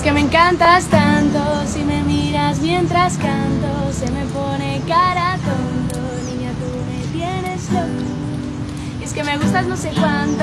Es que me encantas tanto, si me miras mientras canto, se me pone cara tonto, niña tú me tienes loco. Y es que me gustas no sé cuánto,